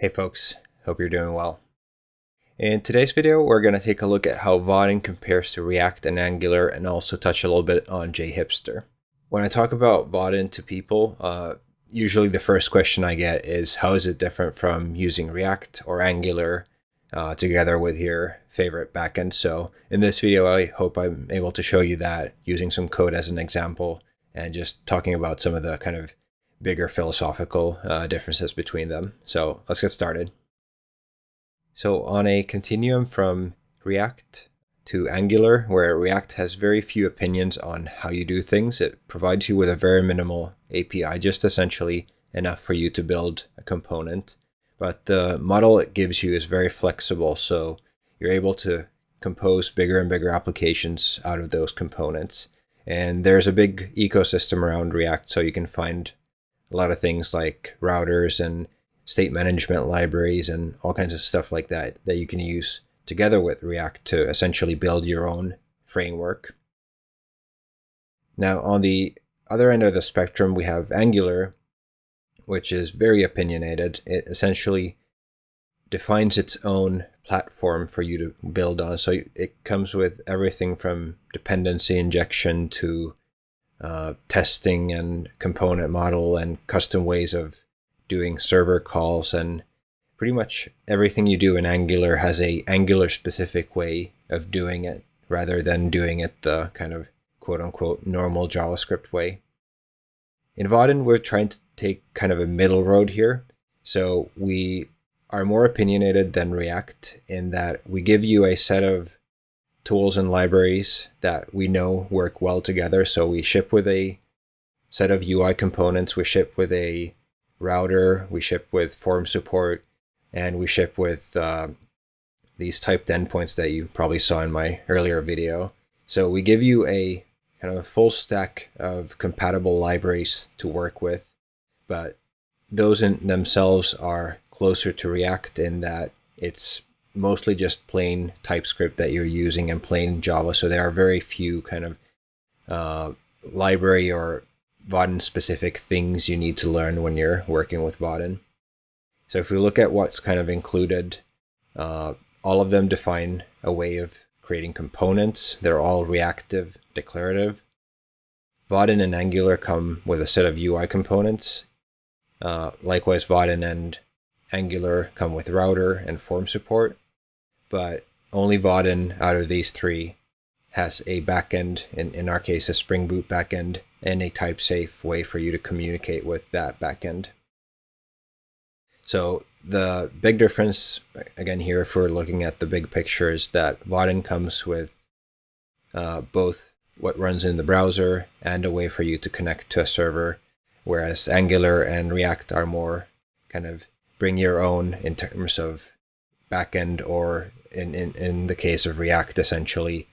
Hey folks, hope you're doing well. In today's video, we're going to take a look at how Vaadin compares to React and Angular and also touch a little bit on JHipster. When I talk about Vaadin to people, uh, usually the first question I get is how is it different from using React or Angular uh, together with your favorite backend? So in this video, I hope I'm able to show you that using some code as an example and just talking about some of the kind of bigger philosophical uh, differences between them. So let's get started. So on a continuum from React to Angular, where React has very few opinions on how you do things, it provides you with a very minimal API, just essentially enough for you to build a component. But the model it gives you is very flexible, so you're able to compose bigger and bigger applications out of those components. And there's a big ecosystem around React, so you can find a lot of things like routers and state management libraries and all kinds of stuff like that that you can use together with React to essentially build your own framework. Now, on the other end of the spectrum, we have Angular, which is very opinionated. It essentially defines its own platform for you to build on. So it comes with everything from dependency injection to uh, testing and component model and custom ways of doing server calls and pretty much everything you do in Angular has a Angular specific way of doing it rather than doing it the kind of quote unquote normal JavaScript way. In Vaadin, we're trying to take kind of a middle road here. So we are more opinionated than React in that we give you a set of tools and libraries that we know work well together. So we ship with a set of UI components, we ship with a router, we ship with form support, and we ship with uh, these typed endpoints that you probably saw in my earlier video. So we give you a kind of a full stack of compatible libraries to work with, but those in themselves are closer to React in that it's mostly just plain TypeScript that you're using and plain Java. So there are very few kind of uh, library or Vaadin specific things you need to learn when you're working with Vaadin. So if we look at what's kind of included, uh, all of them define a way of creating components. They're all reactive, declarative. Vaadin and Angular come with a set of UI components. Uh, likewise, Vaadin and Angular come with router and form support but only Vaadin out of these three has a backend, in, in our case, a Spring Boot backend, and a type safe way for you to communicate with that backend. So the big difference, again, here, if we're looking at the big picture, is that Vaadin comes with uh, both what runs in the browser and a way for you to connect to a server, whereas Angular and React are more kind of bring your own in terms of backend or in, in, in the case of React, essentially,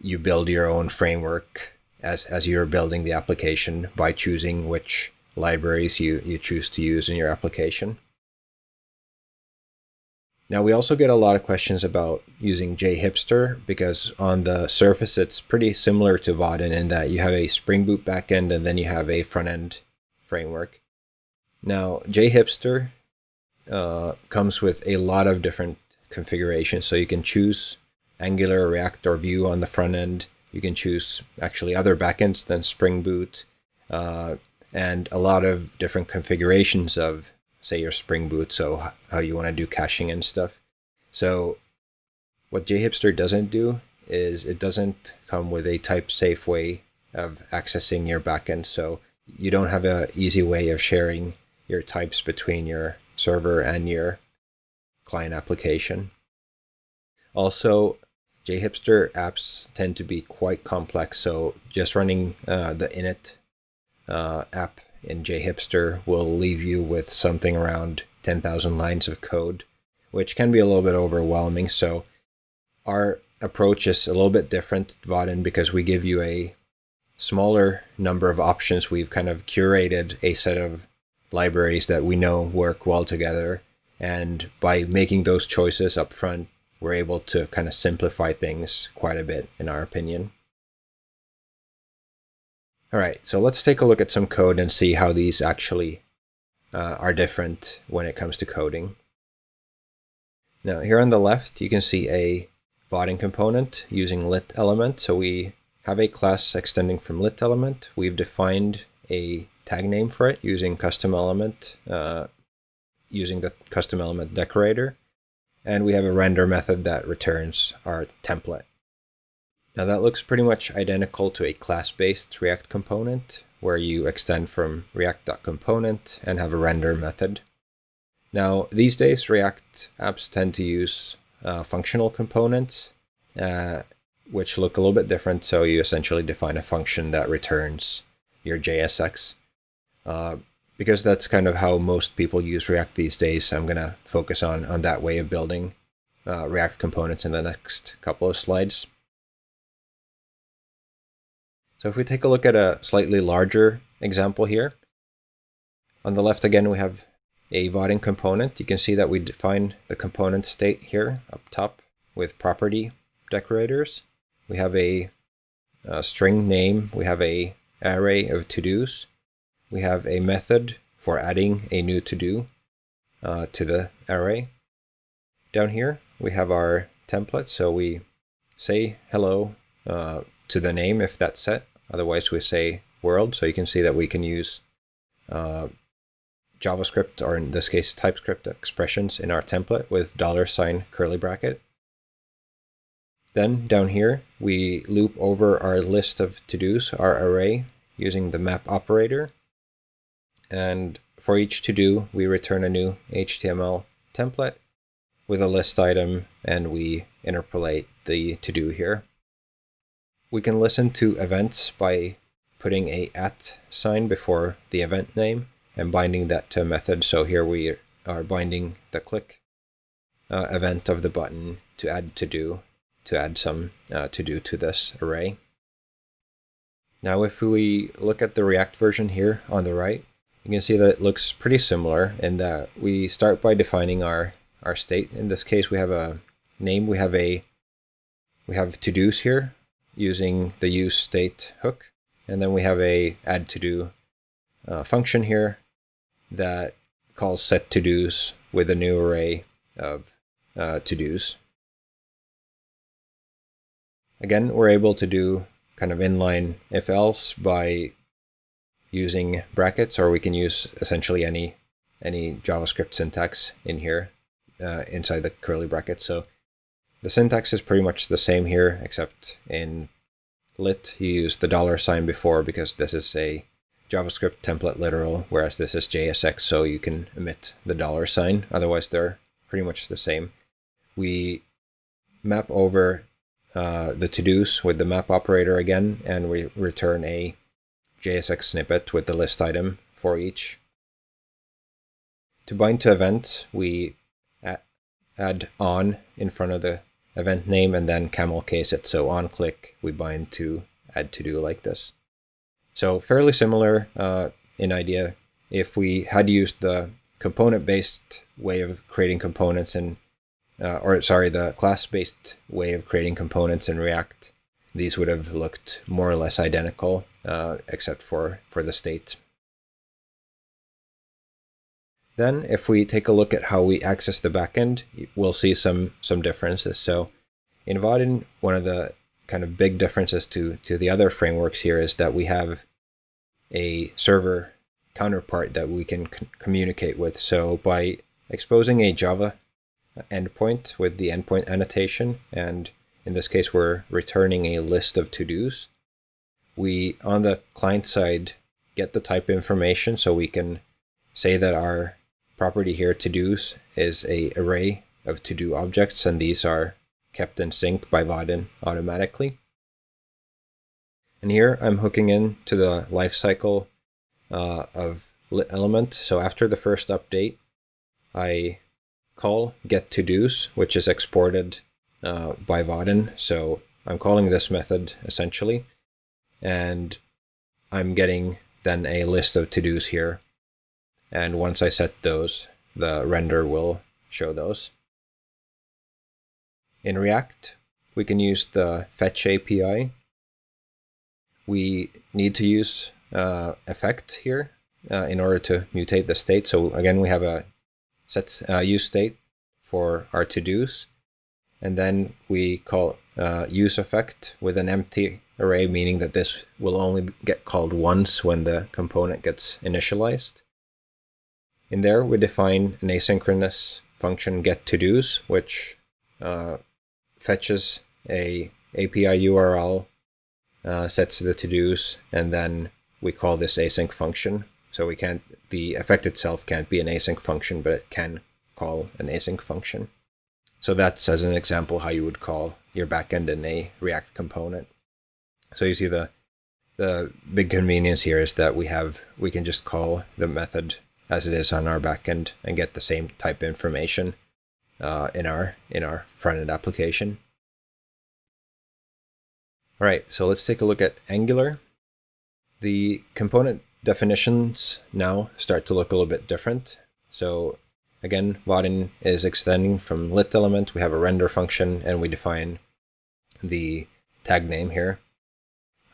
you build your own framework as, as you're building the application by choosing which libraries you, you choose to use in your application. Now, we also get a lot of questions about using JHipster because on the surface, it's pretty similar to Vaadin in that you have a Spring Boot backend and then you have a front end framework. Now, JHipster uh, comes with a lot of different configurations. So you can choose Angular, React, or Vue on the front end. You can choose actually other backends than Spring Boot, uh, and a lot of different configurations of, say, your Spring Boot. So how you want to do caching and stuff. So what JHipster doesn't do is it doesn't come with a type safe way of accessing your backend. So you don't have an easy way of sharing your types between your server and your client application. Also, JHipster apps tend to be quite complex, so just running uh, the init uh, app in JHipster will leave you with something around 10,000 lines of code, which can be a little bit overwhelming. So our approach is a little bit different, Vaadin, because we give you a smaller number of options. We've kind of curated a set of libraries that we know work well together and by making those choices up front, we're able to kind of simplify things quite a bit, in our opinion. All right, so let's take a look at some code and see how these actually uh, are different when it comes to coding. Now here on the left, you can see a Vaadin component using lit element. So we have a class extending from lit element. We've defined a tag name for it using custom element, uh, using the custom element decorator. And we have a render method that returns our template. Now that looks pretty much identical to a class-based React component where you extend from react.component and have a render method. Now, these days, React apps tend to use uh, functional components, uh, which look a little bit different. So you essentially define a function that returns your JSX. Uh, because that's kind of how most people use React these days, I'm going to focus on, on that way of building uh, React components in the next couple of slides. So if we take a look at a slightly larger example here, on the left again we have a Vaadin component. You can see that we define the component state here up top with property decorators. We have a, a string name, we have a array of to-dos, we have a method for adding a new to-do uh, to the array. Down here we have our template, so we say hello uh, to the name if that's set, Otherwise, we say world. So you can see that we can use uh, JavaScript, or in this case, TypeScript expressions in our template with dollar sign curly bracket. Then down here, we loop over our list of to-dos, our array, using the map operator. And for each to-do, we return a new HTML template with a list item, and we interpolate the to-do here. We can listen to events by putting a at sign before the event name and binding that to a method. So here we are binding the click uh, event of the button to add to do, to add some uh, to do to this array. Now if we look at the React version here on the right, you can see that it looks pretty similar in that we start by defining our, our state. In this case, we have a name, we have a we have to-dos here, using the use state hook. And then we have a add to do uh, function here that calls set to dos with a new array of uh, to dos. Again, we're able to do kind of inline if else by using brackets, or we can use essentially any any JavaScript syntax in here uh, inside the curly brackets. So the syntax is pretty much the same here, except in lit you use the dollar sign before because this is a JavaScript template literal, whereas this is JSX, so you can omit the dollar sign. Otherwise, they're pretty much the same. We map over uh, the to-dos with the map operator again, and we return a JSX snippet with the list item for each. To bind to events, we add on in front of the event name and then camel case it. So on click, we bind to add to do like this. So fairly similar uh, in idea. If we had used the component-based way of creating components and uh, or sorry, the class-based way of creating components in React, these would have looked more or less identical, uh, except for, for the state. Then if we take a look at how we access the backend, we'll see some, some differences. So in Vaadin, one of the kind of big differences to, to the other frameworks here is that we have a server counterpart that we can communicate with. So by exposing a Java endpoint with the endpoint annotation, and in this case, we're returning a list of to-dos, we, on the client side, get the type information so we can say that our property here, to-dos, is a array of to-do objects, and these are kept in sync by Vaadin automatically. And here I'm hooking in to the lifecycle uh, of element. So after the first update, I call get to dos, which is exported uh, by Vaadin. So I'm calling this method essentially, and I'm getting then a list of to dos here and once I set those, the render will show those. In React, we can use the fetch API. We need to use uh, effect here uh, in order to mutate the state. So again, we have a set uh, use state for our to-dos. And then we call uh, use effect with an empty array, meaning that this will only get called once when the component gets initialized. In there, we define an asynchronous function get to-dos, which uh, fetches a API URL, uh, sets the to-dos, and then we call this async function. So we can't, the effect itself can't be an async function, but it can call an async function. So that's as an example how you would call your backend in a React component. So you see the the big convenience here is that we have we can just call the method as it is on our backend and get the same type information uh, in our in our front end application. All right, so let's take a look at Angular. The component definitions now start to look a little bit different. So again, Vaadin is extending from lit element. We have a render function and we define the tag name here.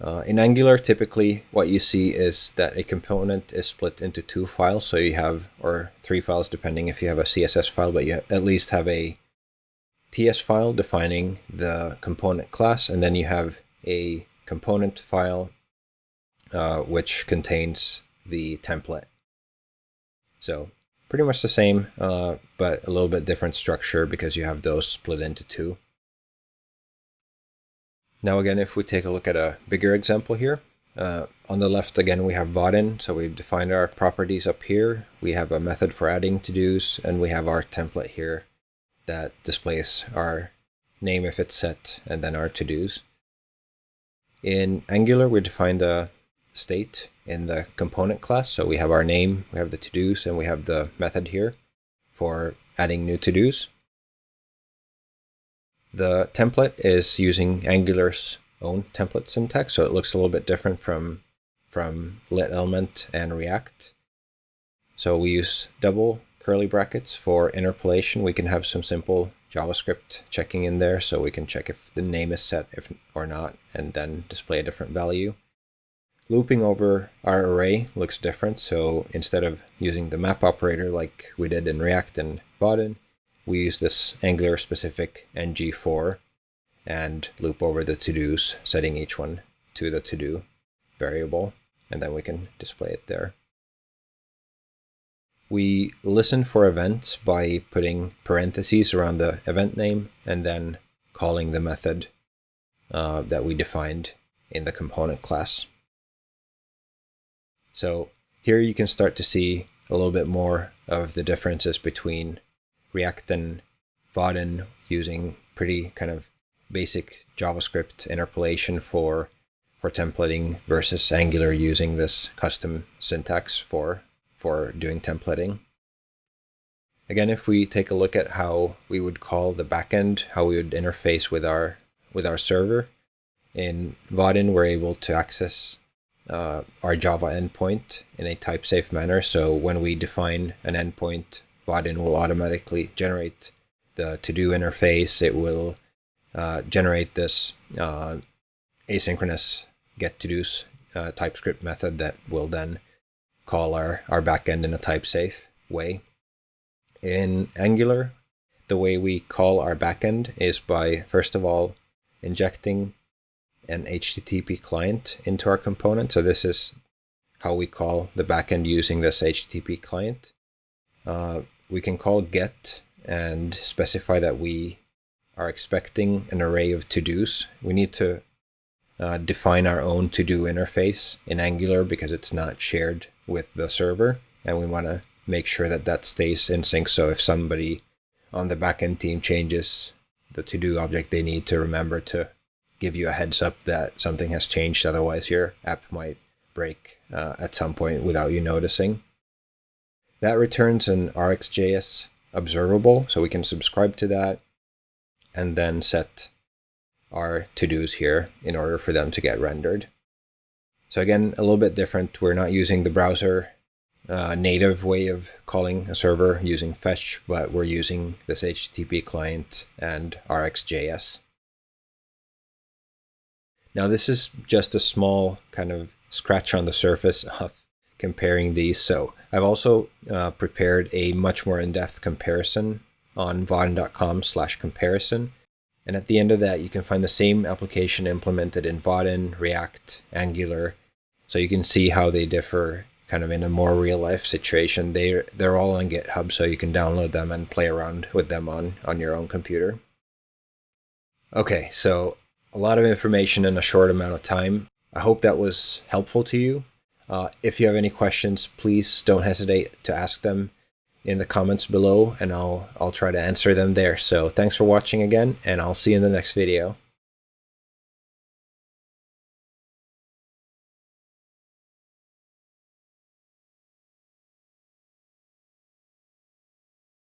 Uh, in Angular, typically what you see is that a component is split into two files. So you have, or three files depending if you have a CSS file, but you at least have a TS file defining the component class, and then you have a component file uh, which contains the template. So pretty much the same, uh, but a little bit different structure because you have those split into two. Now again, if we take a look at a bigger example here, uh, on the left again we have Vaadin, so we've defined our properties up here. We have a method for adding to-dos, and we have our template here that displays our name if it's set, and then our to-dos. In Angular, we define the state in the component class. So we have our name, we have the to-dos, and we have the method here for adding new to-dos. The template is using Angular's own template syntax, so it looks a little bit different from, from lit element and React. So we use double curly brackets for interpolation. We can have some simple JavaScript checking in there so we can check if the name is set if or not and then display a different value. Looping over our array looks different, so instead of using the map operator like we did in React and Vaadin, we use this Angular specific ngFor and loop over the to-dos, setting each one to the to-do variable, and then we can display it there. We listen for events by putting parentheses around the event name and then calling the method uh, that we defined in the component class. So here you can start to see a little bit more of the differences between React and Vaadin using pretty kind of basic JavaScript interpolation for for templating versus Angular using this custom syntax for for doing templating. Again, if we take a look at how we would call the backend, how we would interface with our with our server, in Vaadin we're able to access uh, our Java endpoint in a type safe manner. So when we define an endpoint, Vaadin will automatically generate the to-do interface. It will uh, generate this uh, asynchronous get to-dos uh, TypeScript method that will then call our, our backend in a type safe way. In Angular, the way we call our backend is by, first of all, injecting an HTTP client into our component. So this is how we call the backend using this HTTP client. Uh, we can call get and specify that we are expecting an array of to-dos. We need to uh, define our own to-do interface in Angular because it's not shared with the server. And we want to make sure that that stays in sync. So if somebody on the backend team changes the to-do object, they need to remember to give you a heads up that something has changed. Otherwise, your app might break uh, at some point without you noticing. That returns an RxJS observable, so we can subscribe to that and then set our to-dos here in order for them to get rendered. So again, a little bit different. We're not using the browser uh, native way of calling a server using fetch, but we're using this HTTP client and RxJS. Now this is just a small kind of scratch on the surface of comparing these. So I've also uh, prepared a much more in-depth comparison on vaadin.com slash comparison. And at the end of that, you can find the same application implemented in Vaadin, React, Angular. So you can see how they differ kind of in a more real life situation. They they're all on GitHub, so you can download them and play around with them on on your own computer. Okay, so a lot of information in a short amount of time. I hope that was helpful to you. Uh, if you have any questions, please don't hesitate to ask them in the comments below and I'll I'll try to answer them there. So thanks for watching again and I'll see you in the next video.